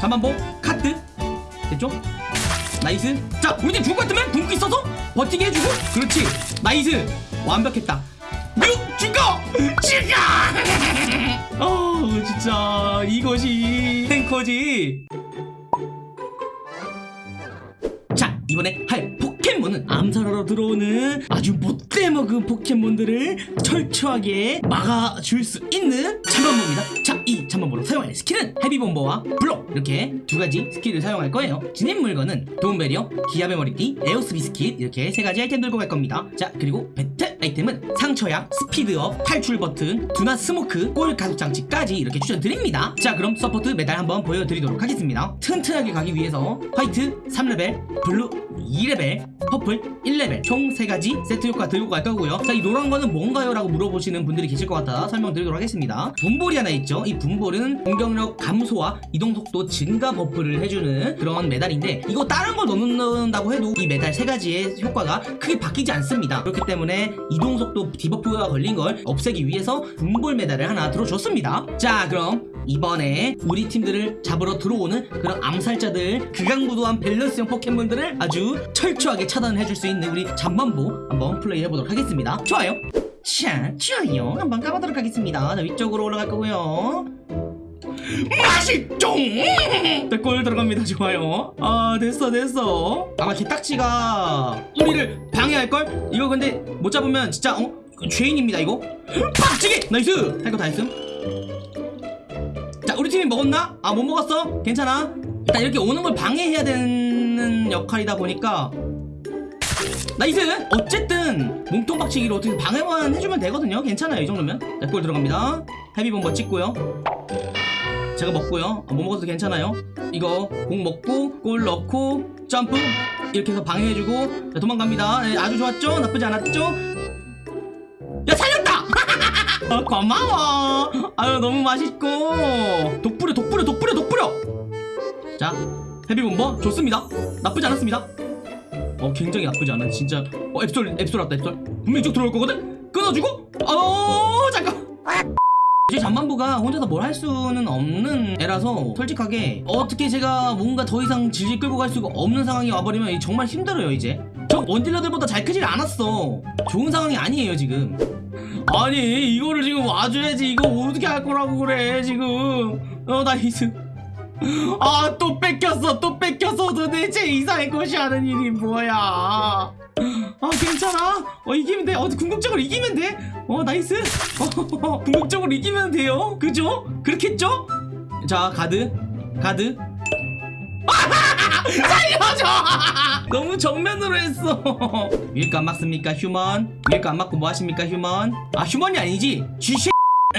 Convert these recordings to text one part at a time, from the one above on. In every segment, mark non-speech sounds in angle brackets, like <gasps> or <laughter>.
잠만보 카트. 됐죠? 나이스. 자 우리 팀 죽을 것 같으면 궁극기 써서 버티게 해주고. 그렇지. 나이스. 완벽했다. 뮤 죽어 죽어 <laughs> 어 진짜. 이것이 탱커지. 자 이번에 할 포켓몬은 암살하러 들어오는 아주 못돼먹은 포켓몬들을 철저하게 막아줄 수 있는 자 이 잠만보로 사용할 스킬은 헤비봄버와 블록. 이렇게 두 가지 스킬을 사용할 거예요. 지닌 물건은 도움배리어, 기합의 머리띠, 에오스 비스킷 이렇게 세 가지 아이템 들고 갈 겁니다. 자 그리고 배틀 아이템은 상처약, 스피드업, 탈출 버튼, 둔화 스모크, 골 가속 장치까지 이렇게 추천드립니다. 자 그럼 support 메달 한번 보여드리도록 하겠습니다. 튼튼하게 가기 위해서 화이트 3레벨, 블루 2레벨, purple 1레벨 총 3가지 세트 효과 들고 갈 거고요. 자 이 노란 거는 뭔가요? 라고 물어보시는 분들이 계실 것 같아 설명드리도록 하겠습니다. 붐볼이 하나 있죠? 이 붐볼은 공격력 감소와 이동속도 증가 버프를 해주는 그런 메달인데 이거 다른 걸 넣는다고 해도 이 메달 3가지의 효과가 크게 바뀌지 않습니다. 그렇기 때문에 이동속도 debuff가 걸린 걸 없애기 위해서 붐볼 메달을 하나 들어줬습니다. 자 그럼 이번에 우리 팀들을 잡으러 들어오는 그런 암살자들 극악무도한 밸런스형 포켓몬들을 아주 철저하게 차단을 해줄 수 있는 우리 잠만보 한번 플레이 해보도록 하겠습니다. 좋아요 자 좋아요 한번 가보도록 하겠습니다. 자 위쪽으로 올라갈 거고요. 맛있죠 골 들어갑니다. 좋아요. 아 됐어 됐어. 아마 게딱지가 우리를 방해할걸? 이거 근데 못 잡으면 진짜 어? 죄인입니다 이거. 박치기! nice! 할 거 다 했음. 자 우리 팀이 먹었나? 아 못 먹었어? 괜찮아. 일단 이렇게 오는 걸 방해해야 되는 역할이다 보니까 nice 어쨌든 몸통 박치기로 어떻게 방해만 해주면 되거든요. 괜찮아요 이 정도면. 자 골 들어갑니다. 헤비봄버 찍고요. 제가 먹고요. 아, 못 먹어도 괜찮아요? 이거 공 먹고 골 넣고 점프. 이렇게 해서 방해해주고. 자, 도망갑니다. 네, 아주 좋았죠? 나쁘지 않았죠? 야 살렸다! 어, <laughs> 고마워. 아유 너무 맛있고. 독뿌려 독뿌려 독뿌려 독뿌려! 자 헤비본버 좋습니다. 나쁘지 않았습니다 어 굉장히 나쁘지 않아? 진짜. 어 앱솔 앱솔 왔다 앱솔. 분명히 쭉 들어올 거거든? 끊어주고? 어 잠깐. 이제 잠만부가 혼자서 뭘 할 수는 없는 애라서 솔직하게 어떻게 제가 뭔가 더 이상 질질 끌고 갈 수가 없는 상황이 와버리면 정말 힘들어요 이제. 저 원딜러들보다 잘 크질 않았어. 좋은 상황이 아니에요 지금. 아니 이거를 지금 와줘야지. 이거 어떻게 할 거라고 그래 지금. 어 nice <laughs> 아 또 뺏겼어 또 뺏겼어. 도대체 이상해꽃이 하는 일이 뭐야? 아 괜찮아? 어 이기면 돼. 어, 궁극적으로 이기면 돼 어 nice. 어, <laughs> 궁극적으로 이기면 돼요. 그죠? 그렇겠죠? 자 가드. 가드. <laughs> 살려줘! 너무 정면으로 했어. 위에 거 안 막습니까 human? 위에 거 안 막고 뭐 하십니까 human? 아 human이 아니지. 음,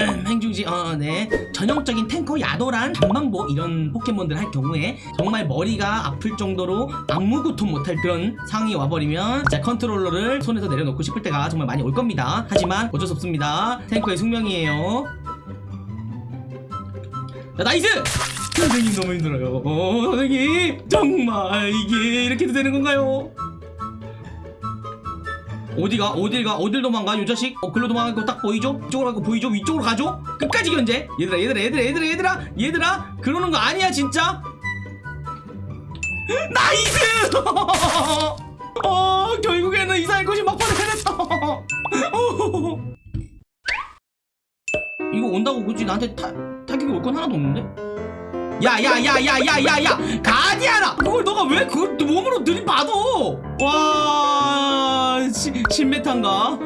행중지 어 네. 전형적인 탱커 야도란 잠만보 이런 포켓몬들 할 경우에 정말 머리가 아플 정도로 아무것도 못할 그런 상황이 와버리면 진짜 컨트롤러를 손에서 내려놓고 싶을 때가 정말 많이 올 겁니다. 하지만 어쩔 수 없습니다. 탱커의 숙명이에요. 자 nice! 선생님 너무 힘들어요. 어, 선생님 정말 이게 이렇게 되는 건가요 어디가? 어딜가? 어딜 도망가? 요 자식? 어 글로 도망갈 거 딱 보이죠? 이쪽으로 가고 보이죠? 위쪽으로 가죠? 끝까지 견제? 얘들아 얘들아 얘들아 얘들아 얘들아 얘들아 그러는 거 아니야 진짜? <gasps> nice! <laughs> 어 결국에는 이상해꽃이 막판에 해냈어. <laughs> 이거 온다고 굳이 나한테 타, 타격이 올 건 하나도 없는데 야야야야야야야. 가디안아. 그걸 너가 왜 그걸 몸으로 들이받어 와 시, 신메탄가.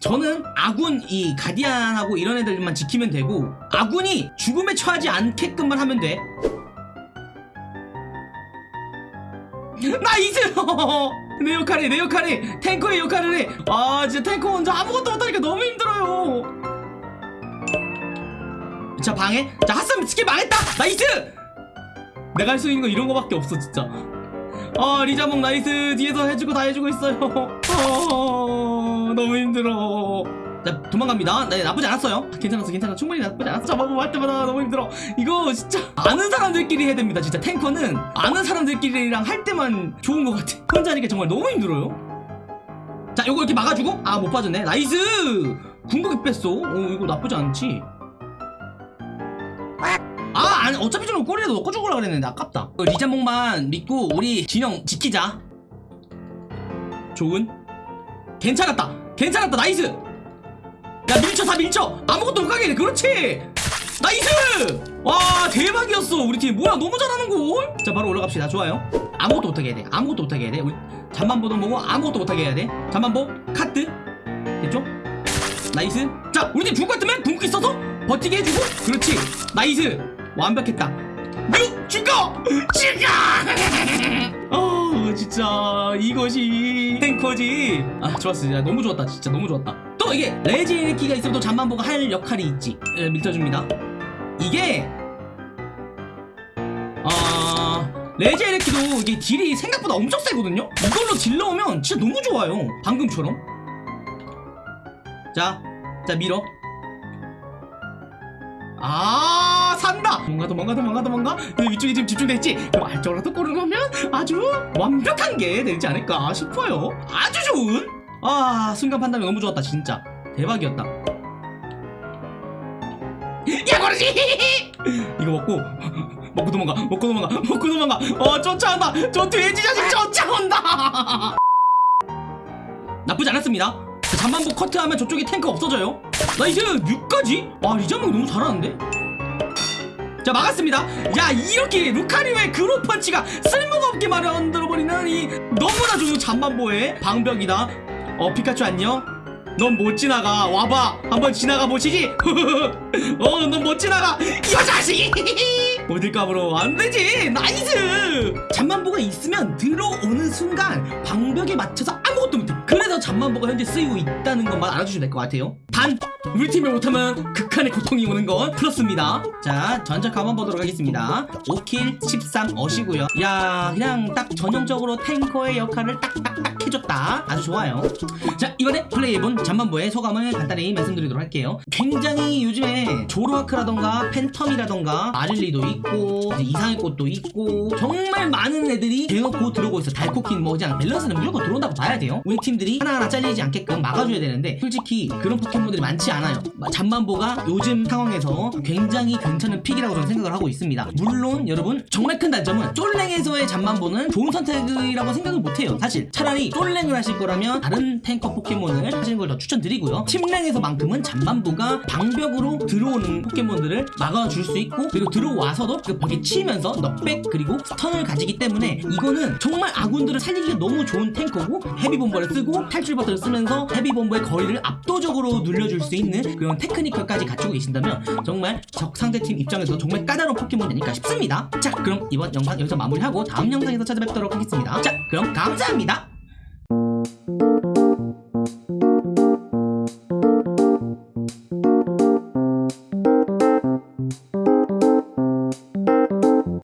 저는 아군 이 가디안하고 이런 애들만 지키면 되고 아군이 죽음에 처하지 않게끔만 하면 돼. nice <laughs> 내 역할이 내 역할이. 탱커의 역할을 해아 진짜 탱커 혼자 아무것도 못하니까 너무 힘들어요 자 방해 자 핫삼 스킬 망했다! nice! 내가 할 수 있는 거 이런 거밖에 없어 진짜. 아 리자몽 nice! 뒤에서 해주고 다 해주고 있어요. <laughs> 어, 너무 힘들어. 자 도망갑니다. 네 나쁘지 않았어요. 아, 괜찮았어 괜찮아. 충분히 나쁘지 않았어. 잠만보고 할 때마다 너무 힘들어. 이거 진짜 아는 사람들끼리 해야 됩니다 진짜. 탱커는 아는 사람들끼리랑 할 때만 좋은 것 같아. 혼자 하니까 정말 너무 힘들어요. 자 요거 이렇게 막아주고? 아 못 빠졌네. nice! 궁극기 뺐어 오 이거 나쁘지 않지 아 아니 어차피 저는 꼬리라도 넣고 죽으려 그랬는데 아깝다. 그 리자몽만 믿고 우리 진영 지키자. 좋은? 괜찮았다. 괜찮았다. nice! 야 밀쳐 다 밀쳐! 아무것도 못 가게 해. 그렇지! nice! 와 대박이었어. 우리 팀. 뭐야 너무 잘하는걸 자 바로 올라갑시다. 좋아요. 아무것도 못하게 해야 돼. 아무것도 못하게 해야 돼. 우리 잠만 보던 보고 아무것도 못하게 해야 돼. 잠만보 커트. 됐죠? nice. 자 우리 팀 죽을 것 같으면 궁극기 써서 버티게 해주고. 그렇지. nice 완벽했다. 뮤 죽어 죽어 어 진짜 이것이 탱커지. 아 좋았어. 야, 너무 좋았다. 진짜 너무 좋았다. 또 이게 레지에레키가 있으면 또 잠만보가 할 역할이 있지. 예, 밀쳐줍니다. 이게 아 레지에키도 이게 딜이 생각보다 엄청 세거든요? 이걸로 딜 넣으면 진짜 너무 좋아요. 방금처럼. 자, 자 밀어. 아. 뭔가 도망가 도망가 도망가. 근데 위쪽에 지금 집중됐지. 그럼 골을 넣으면 아주 완벽한 게 되지 않을까 싶어요. 아주 좋은. 아 순간 판단이 너무 좋았다 진짜 대박이었다. 야 그러지. <laughs> 이거 먹고 먹고 도망가 먹고 도망가 먹고 도망가. 어 쫓아온다. 저 돼지 자식 쫓아온다. <laughs> 나쁘지 않았습니다. 자, 잠만보 커트하면 저쪽에 탱크 없어져요. nice 6까지? 와 리자몽 너무 잘하는데? 자 막았습니다. 야 이렇게 루카리오의 그로우 펀치가 쓸모가 없게 만들어버리는 이 너무나 좋은 잠만보의 방벽이다. 어 피카츄 안녕. 넌 못 지나가 와봐 한번 지나가 보시지 <laughs> <laughs> 어 넌 못 지나가. 이거 자식이 <laughs> 어딜 까불어. 안되지. nice. 잠만보가 있으면 들어오는 순간 방벽에 맞춰서 아무것도 못해. 그래서 잠만보가 현재 쓰이고 있다는 것만 알아주시면 될 것 같아요. 단 우리 팀이 못하면 극한의 고통이 오는 건 플러스입니다. 자 전적 한번 보도록 하겠습니다. 5kill 13 어시고요. 야 그냥 딱 전형적으로 탱커의 역할을 딱딱딱 해줬다. 아주 좋아요. 자 이번에 플레이해본 잠만보의 소감을 간단히 말씀드리도록 할게요. 굉장히 요즘에 조로아크라던가 팬텀이라던가 마릴리도 있고 이상해꽃도 있고 정말 많은 애들이 대놓고 들어오고 있어. 달코퀸 뭐 그냥 밸런스는 무조건 들어온다고 봐야 돼요. 우리 팀들이 하나하나 잘리지 않게끔 막아줘야 되는데 솔직히 그런 포켓몬들이 많지 않아요. 잠만보가 요즘 상황에서 굉장히 괜찮은 pick이라고 저는 생각을 하고 있습니다. 물론 여러분 정말 큰 단점은 솔랭에서의 잠만보는 좋은 선택이라고 생각을 못해요. 사실 차라리 솔랭을 하실 거라면 다른 탱커 포켓몬을 하시는 걸 더 추천드리고요. 팀랭에서만큼은 잠만보가 방벽으로 들어오는 포켓몬들을 막아줄 수 있고 그리고 들어와서도 그 벽에 치면서 knockback 그리고 stun을 가지기 때문에 이거는 정말 아군들을 살리기가 너무 좋은 탱커고 헤비본버를 쓰고 탈출 버튼을 쓰면서 헤비본버의 거리를 압도적으로 늘려줄 수 있는 그런 테크니컬까지 갖추고 계신다면 정말 적 상대팀 입장에서 정말 까다로운 포켓몬이 아닐까 싶습니다. 자 그럼 이번 영상 여기서 마무리하고 다음 영상에서 찾아뵙도록 하겠습니다. 자 그럼 감사합니다